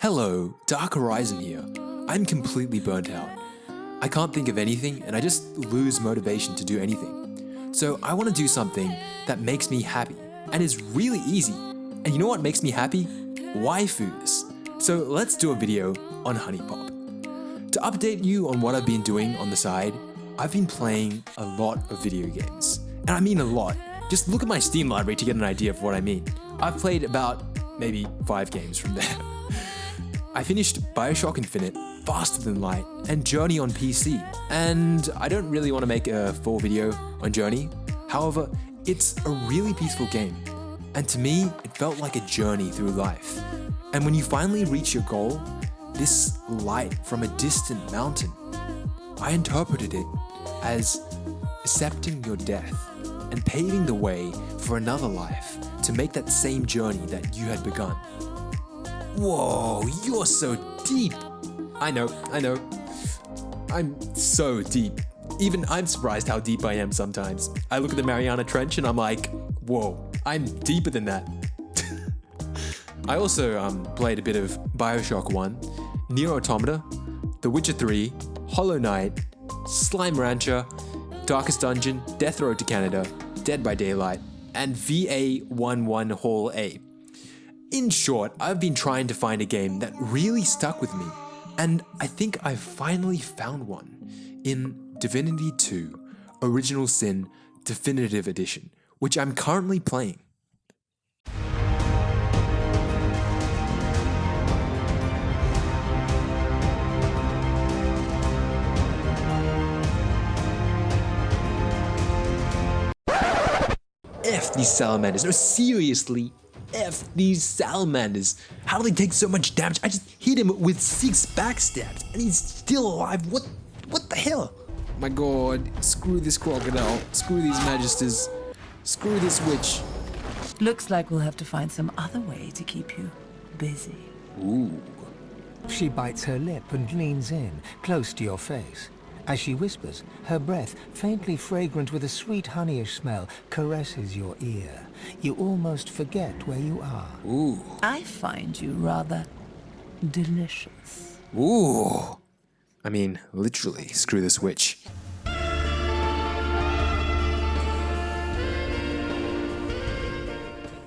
Hello, Dark Horizon here. I'm completely burnt out. I can't think of anything and I just lose motivation to do anything. So I want to do something that makes me happy and is really easy. And you know what makes me happy? Waifus. So let's do a video on HuniePop. To update you on what I've been doing on the side, I've been playing a lot of video games. And I mean a lot. Just look at my Steam library to get an idea of what I mean. I've played about maybe five games from there. I finished Bioshock Infinite, Faster Than Light, and Journey on PC. And I don't really want to make a full video on Journey. However, it's a really peaceful game. And to me, it felt like a journey through life. And when you finally reach your goal, this light from a distant mountain, I interpreted it as accepting your death and paving the way for another life to make that same journey that you had begun. Whoa, you're so deep. I know, I know. I'm so deep. Even I'm surprised how deep I am sometimes. I look at the Mariana Trench and I'm like, whoa, I'm deeper than that. I also um, played a bit of Bioshock 1, Nier Automata, The Witcher 3, Hollow Knight, Slime Rancher, Darkest Dungeon, Death Road to Canada, Dead by Daylight, and VA11 Hall A. In short, I've been trying to find a game that really stuck with me, and I think I've finally found one in Divinity 2 Original Sin Definitive Edition, which I'm currently playing. F these salamanders. No, seriously. F these salamanders. How do they take so much damage? I just hit him with six backstabs and he's still alive. What what the hell? My god, screw this crocodile. Screw these magisters. Screw this witch. Looks like we'll have to find some other way to keep you busy. Ooh. She bites her lip and leans in, close to your face. As she whispers, her breath, faintly fragrant with a sweet honeyish smell, caresses your ear. You almost forget where you are. Ooh. I find you rather delicious. Ooh. I mean, literally, screw this witch.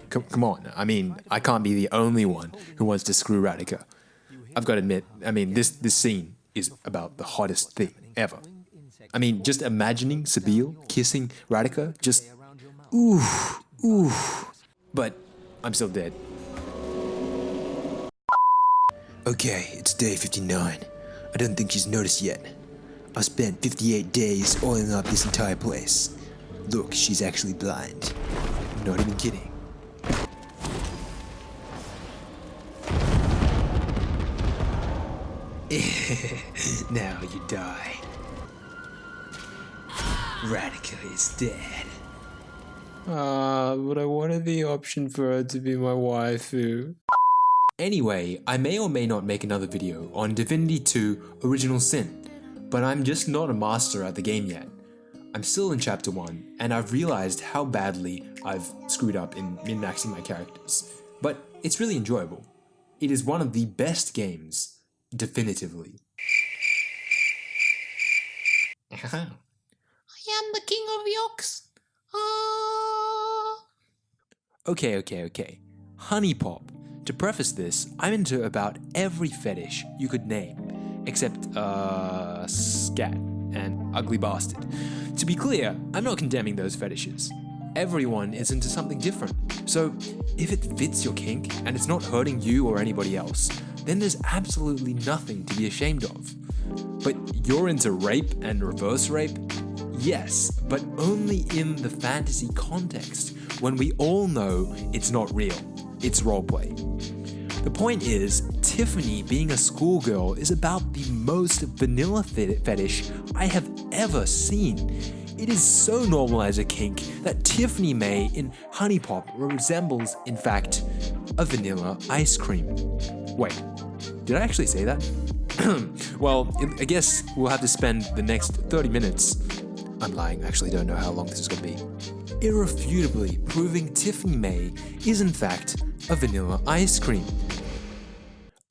Come, come on, I mean, I can't be the only one who wants to screw Radeka. I've got to admit, I mean, this, this scene is about the hottest thing ever. I mean, just imagining Sabine kissing Radeka, just ooh, ooh. But I'm still dead. Okay, it's day 59. I don't think she's noticed yet. I spent 58 days oiling up this entire place. Look, she's actually blind. Not even kidding. now you die. Radeka is dead. Ah, but I wanted the option for her to be my waifu. Anyway, I may or may not make another video on Divinity 2 Original Sin, but I'm just not a master at the game yet. I'm still in chapter 1, and I've realized how badly I've screwed up in min-maxing my characters, but it's really enjoyable. It is one of the best games, definitively. I am the king of yolks. Ah. Okay, okay, okay. HuniePop. To preface this, I'm into about every fetish you could name, except, uh, scat and ugly bastard. To be clear, I'm not condemning those fetishes. Everyone is into something different. So, if it fits your kink and it's not hurting you or anybody else, then there's absolutely nothing to be ashamed of. But you're into rape and reverse rape? Yes, but only in the fantasy context, when we all know it's not real, it's roleplay. The point is, Tiffany being a schoolgirl is about the most vanilla fetish I have ever seen. It is so normal as a kink that Tiffany Maye in HuniePop resembles, in fact, a vanilla ice cream. Wait, did I actually say that? well, I guess we'll have to spend the next 30 minutes. I'm lying, I actually don't know how long this is going to be. irrefutably proving Tiffany Maye is in fact a vanilla ice cream.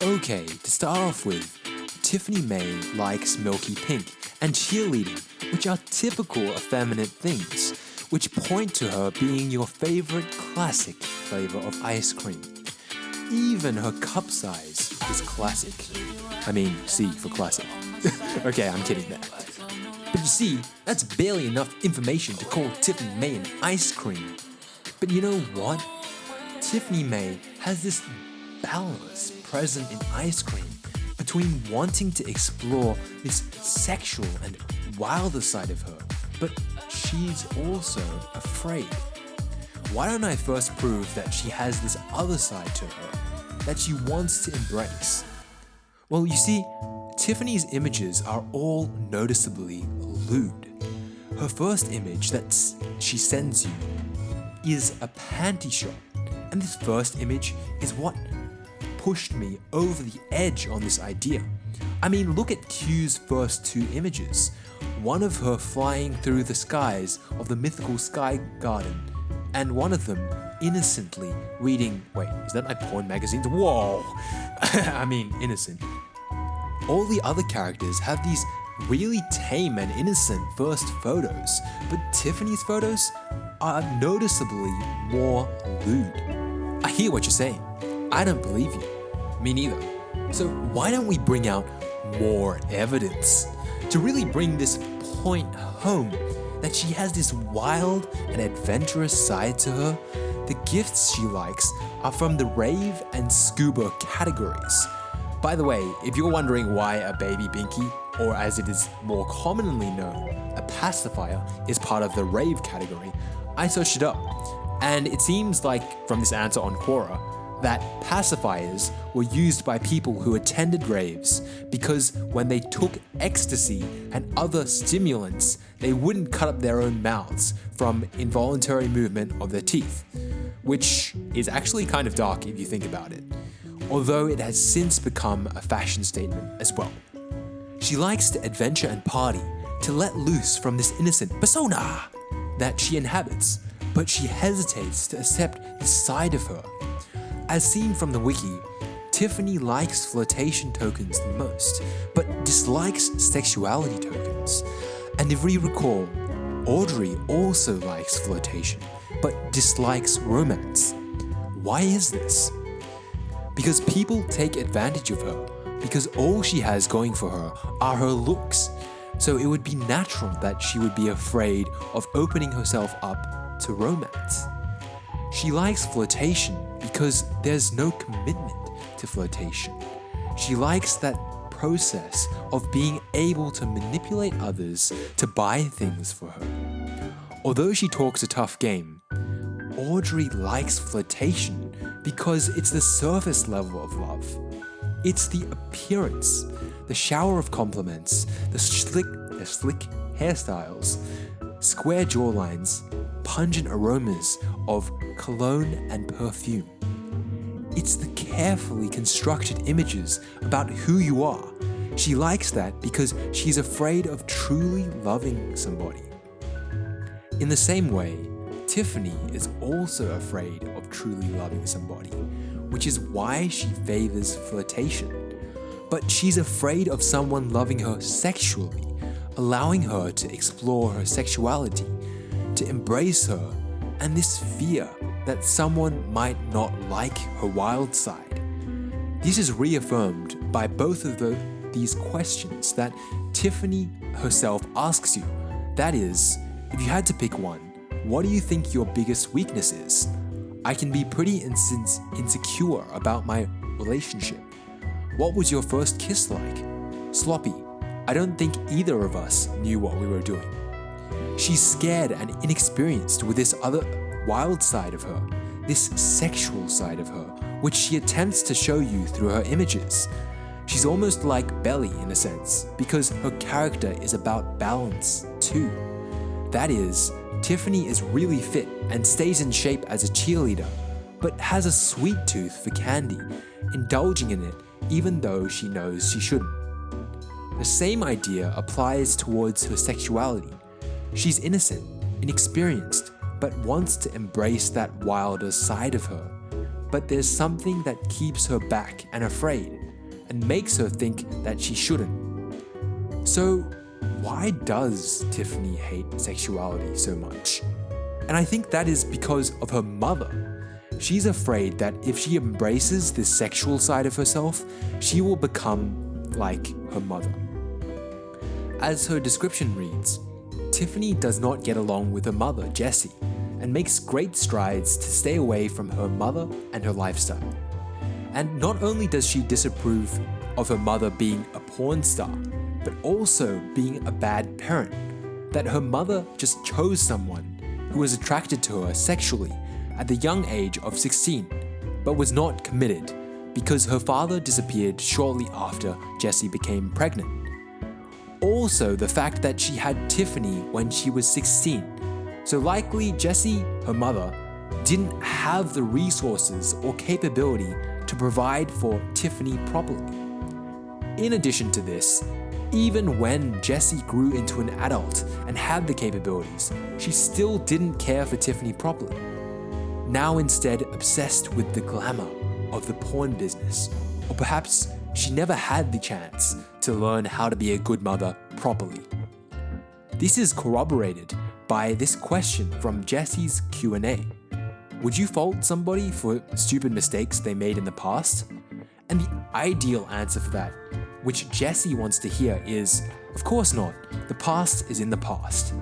Okay, to start off with, Tiffany Maye likes milky pink and cheerleading, which are typical effeminate things, which point to her being your favorite classic flavor of ice cream. Even her cup size is classic. I mean, C for classic. okay, I'm kidding there. But you see, that's barely enough information to call Tiffany Maye an ice cream. But you know what? Tiffany Maye has this balance present in ice cream between wanting to explore this sexual and wilder side of her, but she's also afraid. Why don't I first prove that she has this other side to her that she wants to embrace? Well, you see, Tiffany's images are all noticeably lewd. Her first image that she sends you is a panty shot, and this first image is what pushed me over the edge on this idea. I mean, look at Kyu's first two images. One of her flying through the skies of the mythical Sky Garden, and one of them innocently reading. Wait, is that my porn magazines? Whoa! I mean, innocent. All the other characters have these really tame and innocent first photos, but Tiffany's photos are noticeably more lewd. I hear what you're saying. I don't believe you. Me neither. So why don't we bring out more evidence to really bring this point home that she has this wild and adventurous side to her? The gifts she likes are from the rave and scuba categories. By the way, if you're wondering why a baby binky, or as it is more commonly known, a pacifier, is part of the rave category, I searched it up. And it seems like from this answer on Quora, that pacifiers were used by people who attended raves because when they took ecstasy and other stimulants, they wouldn't cut up their own mouths from involuntary movement of their teeth, which is actually kind of dark if you think about it, although it has since become a fashion statement as well. She likes to adventure and party, to let loose from this innocent persona that she inhabits, but she hesitates to accept this side of her as seen from the wiki, Tiffany likes flirtation tokens the most, but dislikes sexuality tokens. And if we recall, Audrey also likes flirtation, but dislikes romance. Why is this? Because people take advantage of her, because all she has going for her are her looks. So it would be natural that she would be afraid of opening herself up to romance. She likes flirtation because there's no commitment to flirtation. She likes that process of being able to manipulate others to buy things for her. Although she talks a tough game, Audrey likes flirtation because it's the surface level of love. It's the appearance, the shower of compliments, the slick, the slick hairstyles, square jawlines, pungent aromas of cologne and perfume. It's the carefully constructed images about who you are. She likes that because she's afraid of truly loving somebody. In the same way, Tiffany is also afraid of truly loving somebody, which is why she favors flirtation. But she's afraid of someone loving her sexually, allowing her to explore her sexuality, to embrace her, and this fear that someone might not like her wild side. This is reaffirmed by both of the, these questions that Tiffany herself asks you. That is, if you had to pick one, what do you think your biggest weakness is? I can be pretty insecure about my relationship. What was your first kiss like? Sloppy. I don't think either of us knew what we were doing. She's scared and inexperienced with this other wild side of her, this sexual side of her, which she attempts to show you through her images. She's almost like Beli in a sense, because her character is about balance too. That is, Tiffany is really fit and stays in shape as a cheerleader, but has a sweet tooth for candy, indulging in it even though she knows she shouldn't. The same idea applies towards her sexuality. She's innocent, inexperienced, but wants to embrace that wilder side of her. But there's something that keeps her back and afraid, and makes her think that she shouldn't. So, why does Tiffany hate sexuality so much? And I think that is because of her mother. She's afraid that if she embraces the sexual side of herself, she will become like her mother. As her description reads, Tiffany does not get along with her mother, Jessie, and makes great strides to stay away from her mother and her lifestyle. And not only does she disapprove of her mother being a porn star, but also being a bad parent, that her mother just chose someone who was attracted to her sexually at the young age of 16, but was not committed because her father disappeared shortly after Jessie became pregnant. Also, the fact that she had Tiffany when she was 16. So likely Jessie, her mother, didn't have the resources or capability to provide for Tiffany properly. In addition to this, even when Jessie grew into an adult and had the capabilities, she still didn't care for Tiffany properly. Now instead obsessed with the glamour of the porn business, or perhaps she never had the chance to learn how to be a good mother properly. This is corroborated by this question from Jessie's Q&A. Would you fault somebody for stupid mistakes they made in the past? And the ideal answer for that which Jessie wants to hear is, of course not, the past is in the past.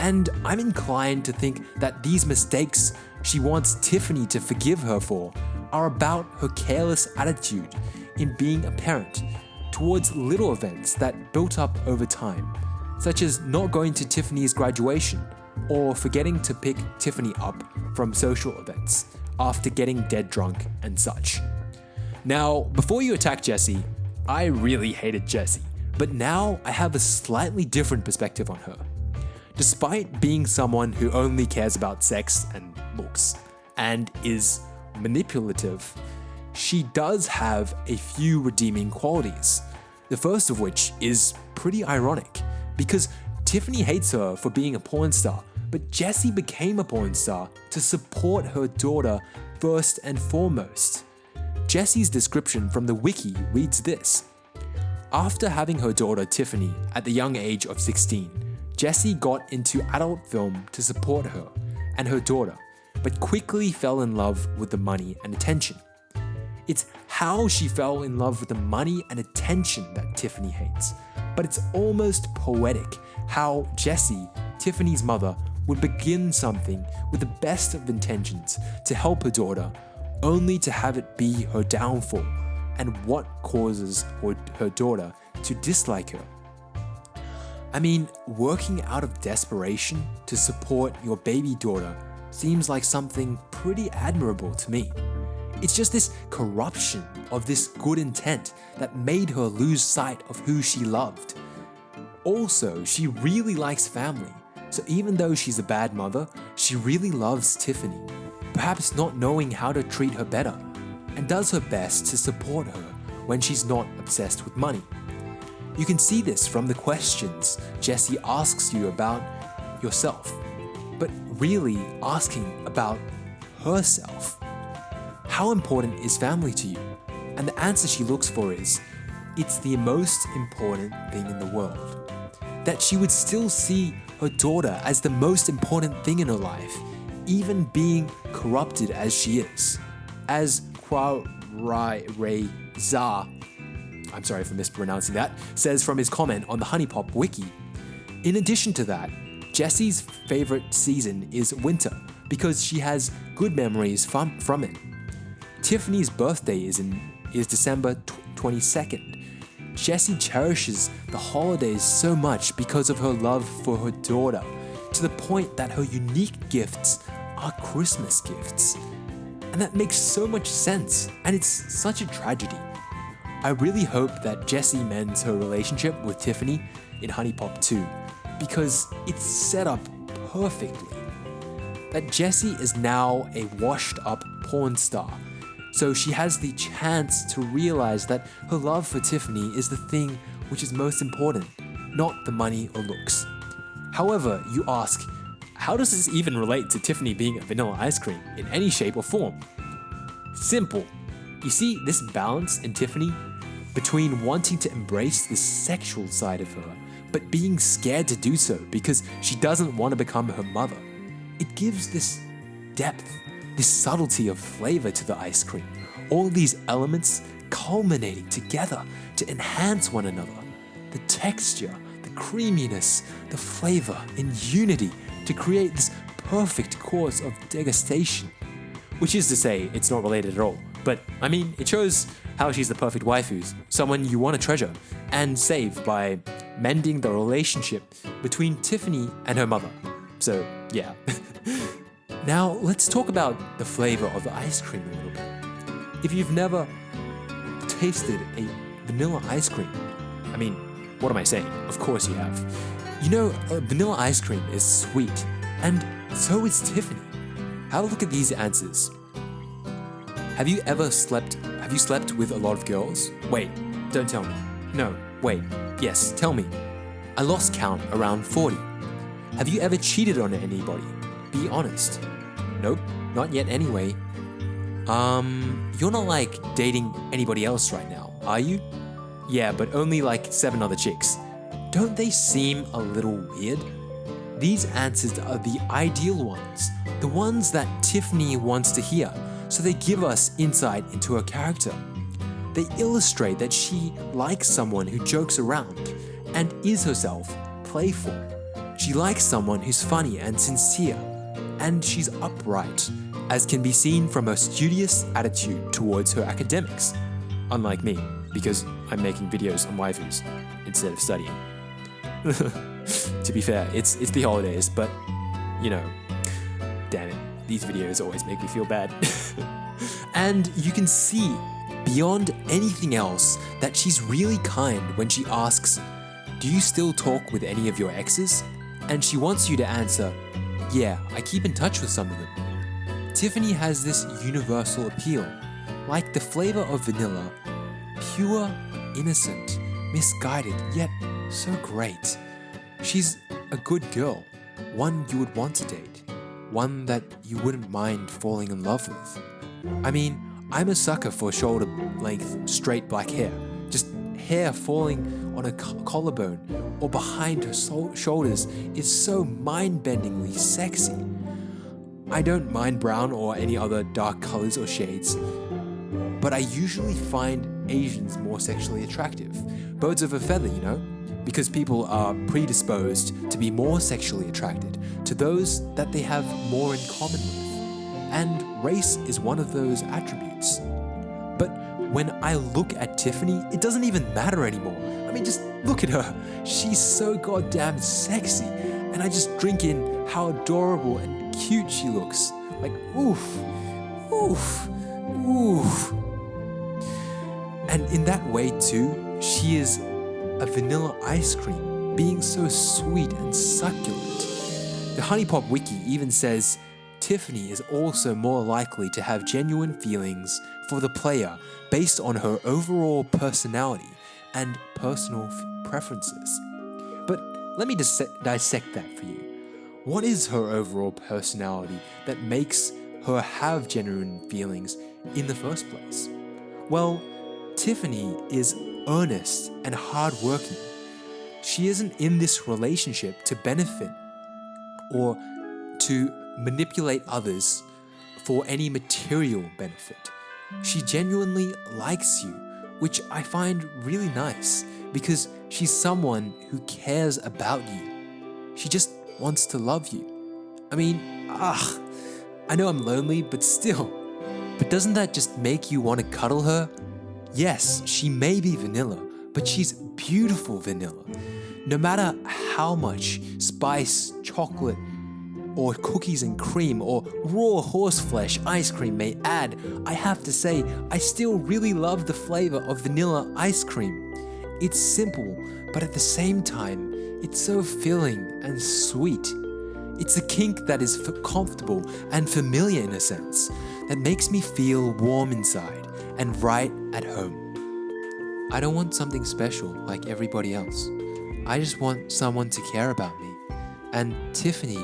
And I'm inclined to think that these mistakes she wants Tiffany to forgive her for are about her careless attitude in being a parent towards little events that built up over time, such as not going to Tiffany's graduation or forgetting to pick Tiffany up from social events after getting dead drunk and such. Now, before you attack Jessie, I really hated Jessie, but now I have a slightly different perspective on her. Despite being someone who only cares about sex and looks, and is manipulative, she does have a few redeeming qualities. The first of which is pretty ironic, because Tiffany hates her for being a porn star, but Jessie became a porn star to support her daughter first and foremost. Jessie's description from the wiki reads this. After having her daughter Tiffany at the young age of 16, Jessie got into adult film to support her and her daughter, but quickly fell in love with the money and attention. It's how she fell in love with the money and attention that Tiffany hates, but it's almost poetic how Jessie, Tiffany's mother, would begin something with the best of intentions to help her daughter only to have it be her downfall and what causes her, daughter to dislike her. I mean, working out of desperation to support your baby daughter seems like something pretty admirable to me. It's just this corruption of this good intent that made her lose sight of who she loved. Also, she really likes family, so even though she's a bad mother, she really loves Tiffany perhaps not knowing how to treat her better, and does her best to support her when she's not obsessed with money. You can see this from the questions Jessie asks you about yourself, but really asking about herself. How important is family to you? And the answer she looks for is, it's the most important thing in the world. That she would still see her daughter as the most important thing in her life, even being corrupted as she is. As Kwa Rai Rei Za, I'm sorry for mispronouncing that, says from his comment on the HuniePop wiki. In addition to that, Jessie's favorite season is winter because she has good memories from, from it. Tiffany's birthday is in is December 22nd. Jessie cherishes the holidays so much because of her love for her daughter, to the point that her unique gifts are Christmas gifts. And that makes so much sense, and it's such a tragedy. I really hope that Jessie mends her relationship with Tiffany in HuniePop 2, because it's set up perfectly. That Jessie is now a washed up porn star, so she has the chance to realize that her love for Tiffany is the thing which is most important, not the money or looks. However, you ask, how does this even relate to Tiffany being a vanilla ice cream in any shape or form? Simple. You see this balance in Tiffany between wanting to embrace the sexual side of her, but being scared to do so because she doesn't want to become her mother. It gives this depth, this subtlety of flavor to the ice cream. All these elements culminating together to enhance one another. The texture, creaminess, the flavor in unity to create this perfect course of degustation. Which is to say, it's not related at all. But I mean, it shows how she's the perfect waifu, someone you want to treasure and save by mending the relationship between Tiffany and her mother. So, yeah. now, let's talk about the flavor of the ice cream a little bit. If you've never tasted a vanilla ice cream, I mean, what am I saying? Of course you have. You know, vanilla ice cream is sweet, and so is Tiffany. Have a look at these answers. Have you ever slept have you slept with a lot of girls? Wait, don't tell me. No, wait. Yes, tell me. I lost count around 40. Have you ever cheated on anybody? Be honest. Nope, not yet anyway. Um, you're not like dating anybody else right now, are you? Yeah, but only like seven other chicks. Don't they seem a little weird? These answers are the ideal ones, the ones that Tiffany wants to hear, so they give us insight into her character. They illustrate that she likes someone who jokes around and is herself playful. She likes someone who's funny and sincere, and she's upright, as can be seen from her studious attitude towards her academics, unlike me, because I'm making videos on waifus instead of studying. to be fair, it's it's the holidays, but you know, damn it, these videos always make me feel bad. and you can see beyond anything else that she's really kind when she asks, "Do you still talk with any of your exes?" And she wants you to answer, "Yeah, I keep in touch with some of them." Tiffany has this universal appeal, like the flavor of vanilla, pure, innocent, misguided, yet so great. She's a good girl, one you would want to date, one that you wouldn't mind falling in love with. I mean, I'm a sucker for shoulder length, straight black hair. Just hair falling on a collarbone or behind her shoulders is so mind bendingly sexy. I don't mind brown or any other dark colors or shades, but I usually find Asians more sexually attractive. Birds of a feather, you know? Because people are predisposed to be more sexually attracted to those that they have more in common with. And race is one of those attributes. But when I look at Tiffany, it doesn't even matter anymore. I mean, just look at her. She's so goddamn sexy. And I just drink in how adorable and cute she looks. Like, oof, oof, oof. And in that way, too, she is a vanilla ice cream, being so sweet and succulent. The HuniePop Wiki even says Tiffany is also more likely to have genuine feelings for the player based on her overall personality and personal preferences. But let me dis dissect that for you. What is her overall personality that makes her have genuine feelings in the first place? Well, Tiffany is earnest and hardworking. She isn't in this relationship to benefit or to manipulate others for any material benefit. She genuinely likes you, which I find really nice because she's someone who cares about you. She just wants to love you. I mean, ah, I know I'm lonely, but still. But doesn't that just make you want to cuddle her? Yes, she may be vanilla, but she's beautiful vanilla. No matter how much spice, chocolate, or cookies and cream or raw horseflesh ice cream may add, I have to say, I still really love the flavor of vanilla ice cream. It's simple, but at the same time, it's so filling and sweet. It's a kink that is comfortable and familiar in a sense, that makes me feel warm inside and right at home. I don't want something special like everybody else. I just want someone to care about me. And Tiffany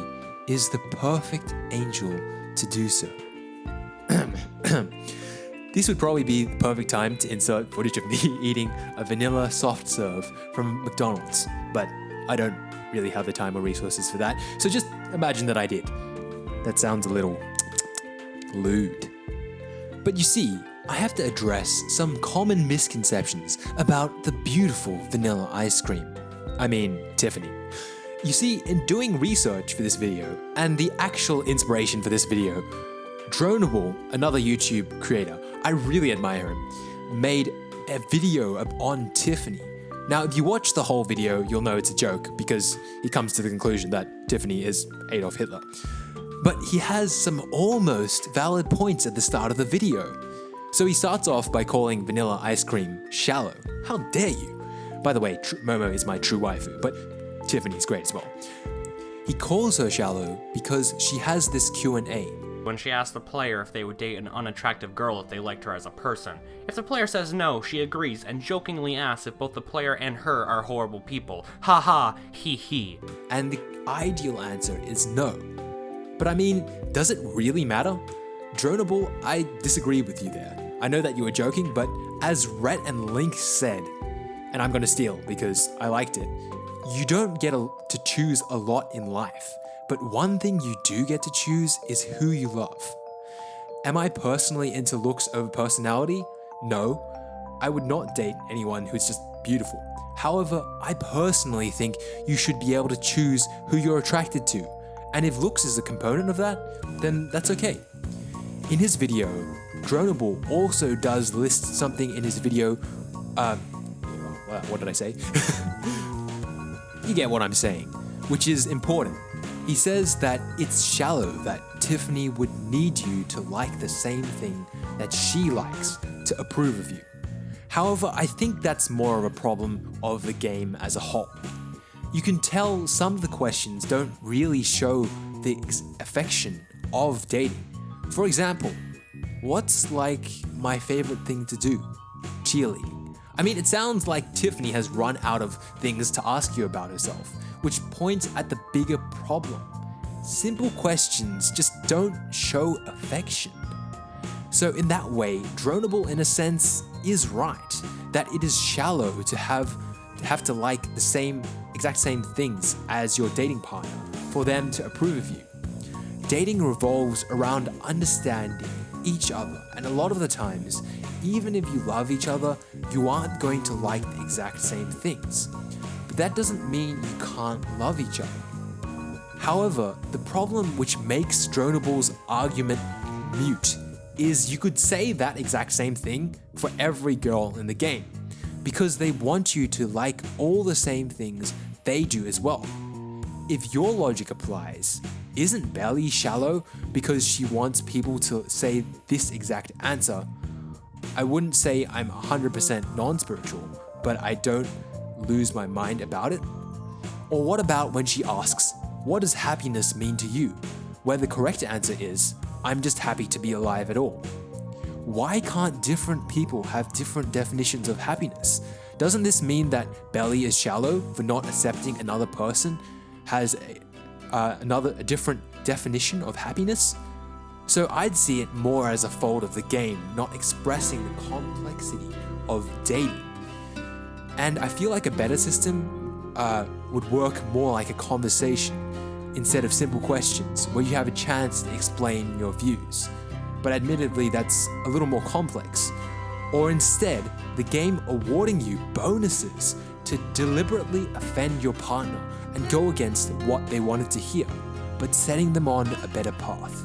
is the perfect angel to do so. this would probably be the perfect time to insert footage of me eating a vanilla soft serve from McDonald's, but I don't really have the time or resources for that, so just imagine that I did. That sounds a little lewd. But you see, I have to address some common misconceptions about the beautiful vanilla ice cream. I mean, Tiffany. You see, in doing research for this video, and the actual inspiration for this video, Dronable, another YouTube creator, I really admire him, made a video on Tiffany. Now, if you watch the whole video, you'll know it's a joke because he comes to the conclusion that Tiffany is Adolf Hitler. But he has some almost valid points at the start of the video. So he starts off by calling vanilla ice cream shallow. How dare you? By the way, Tr- Momo is my true waifu, but Tiffany's great as well. He calls her shallow because she has this Q&A. When she asks the player if they would date an unattractive girl if they liked her as a person. If the player says no, she agrees and jokingly asks if both the player and her are horrible people. Ha ha, he he. And the ideal answer is no. But I mean, does it really matter? Dronable, I disagree with you there. I know that you were joking, but as Rhett and Link said, and I'm gonna steal because I liked it, you don't get a, to choose a lot in life, but one thing you do get to choose is who you love. Am I personally into looks over personality? No. I would not date anyone who's just beautiful. However, I personally think you should be able to choose who you're attracted to. And if looks is a component of that, then that's okay. In his video, Dronable also does list something in his video. Uh, what did I say? you get what I'm saying, which is important. He says that it's shallow that Tiffany would need you to like the same thing that she likes to approve of you. However, I think that's more of a problem of the game as a whole. You can tell some of the questions don't really show the affection of dating. For example, what's like my favorite thing to do? Cheerleading. I mean, it sounds like Tiffany has run out of things to ask you about herself, which points at the bigger problem. Simple questions just don't show affection. So, in that way, Dronable, in a sense, is right that it is shallow to have to have to like the same exact same things as your dating partner for them to approve of you. Dating revolves around understanding each other, and a lot of the times, even if you love each other, you aren't going to like the exact same things. But that doesn't mean you can't love each other. However, the problem which makes Dronable's argument mute is you could say that exact same thing for every girl in the game, because they want you to like all the same things they do as well. If your logic applies, isn't Beli shallow because she wants people to say this exact answer? I wouldn't say I'm 100% non spiritual, but I don't lose my mind about it. Or what about when she asks, What does happiness mean to you? Where the correct answer is, I'm just happy to be alive at all. Why can't different people have different definitions of happiness? Doesn't this mean that Beli is shallow for not accepting another person has a, uh, another a different definition of happiness? So I'd see it more as a fold of the game, not expressing the complexity of dating. And I feel like a better system uh, would work more like a conversation instead of simple questions where you have a chance to explain your views. But admittedly, that's a little more complex. Or instead, the game awarding you bonuses to deliberately offend your partner and go against what they wanted to hear, but setting them on a better path.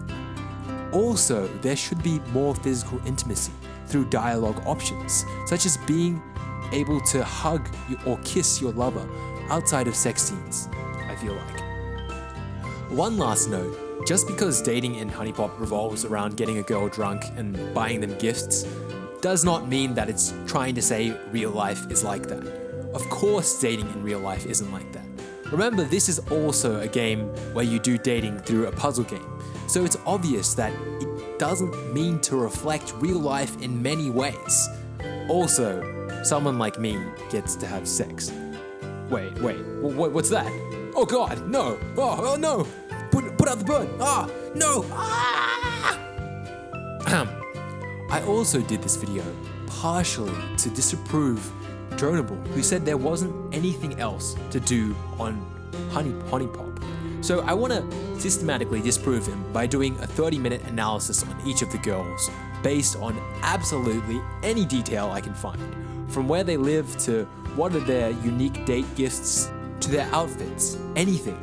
Also, there should be more physical intimacy through dialogue options, such as being able to hug or kiss your lover outside of sex scenes, I feel like. One last note just because dating in HuniePop revolves around getting a girl drunk and buying them gifts does not mean that it's trying to say real life is like that. Of course, dating in real life isn't like that. Remember, this is also a game where you do dating through a puzzle game, so it's obvious that it doesn't mean to reflect real life in many ways. Also, someone like me gets to have sex. Wait, wait, wh- wh- what's that? Oh god, no! Oh, oh no! Put, put put out the bird. Ah, no. Ah! I also did this video partially to disapprove Dronable, who said there wasn't anything else to do on Honey HuniePop. So I want to systematically disprove him by doing a 30 minute analysis on each of the girls based on absolutely any detail I can find. From where they live to what are their unique date gifts to their outfits, anything.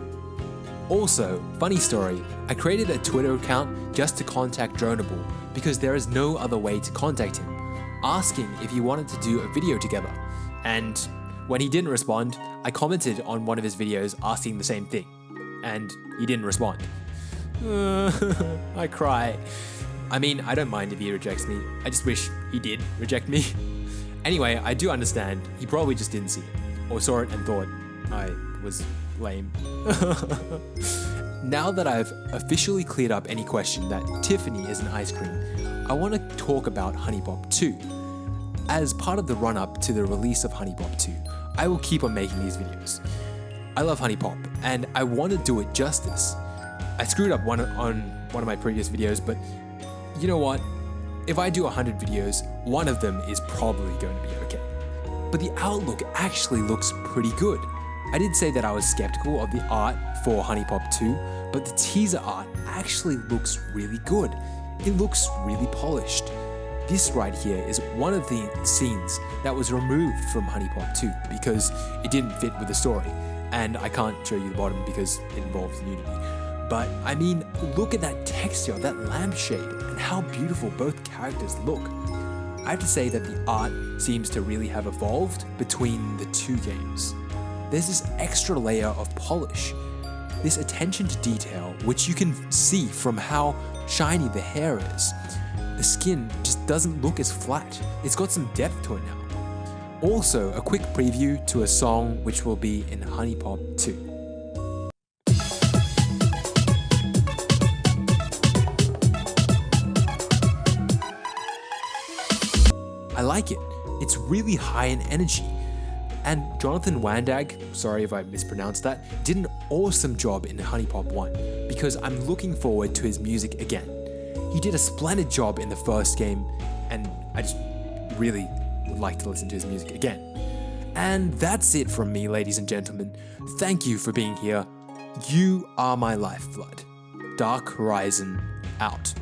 Also, funny story, I created a Twitter account just to contact Dronable because there is no other way to contact him, asking if he wanted to do a video together. And when he didn't respond, I commented on one of his videos asking the same thing, and he didn't respond. I cry. I mean, I don't mind if he rejects me, I just wish he did reject me. Anyway, I do understand, he probably just didn't see it, or saw it and thought I was lame. now that I've officially cleared up any question that Tiffany is an ice cream, I want to talk about HuniePop 2. As part of the run up to the release of HuniePop 2, I will keep on making these videos. I love HuniePop, and I want to do it justice. I screwed up one on one of my previous videos, but you know what? If I do 100 videos, one of them is probably going to be okay. But the outlook actually looks pretty good. I did say that I was skeptical of the art for HuniePop 2, but the teaser art actually looks really good. It looks really polished. This right here is one of the scenes that was removed from HuniePop 2 because it didn't fit with the story, and I can't show you the bottom because it involves nudity. But I mean, look at that texture, that lampshade, and how beautiful both characters look. I have to say that the art seems to really have evolved between the two games. There's this extra layer of polish, this attention to detail, which you can see from how shiny the hair is. The skin just doesn't look as flat, it's got some depth to it now. Also, a quick preview to a song which will be in HuniePop 2. I like it. It's really high in energy. And Jonathan Wandag, sorry if I mispronounced that, did an awesome job in HuniePop 1 because I'm looking forward to his music again. He did a splendid job in the first game and I just really would like to listen to his music again. And that's it from me, ladies and gentlemen. Thank you for being here. You are my lifeblood. Dark Horizon out.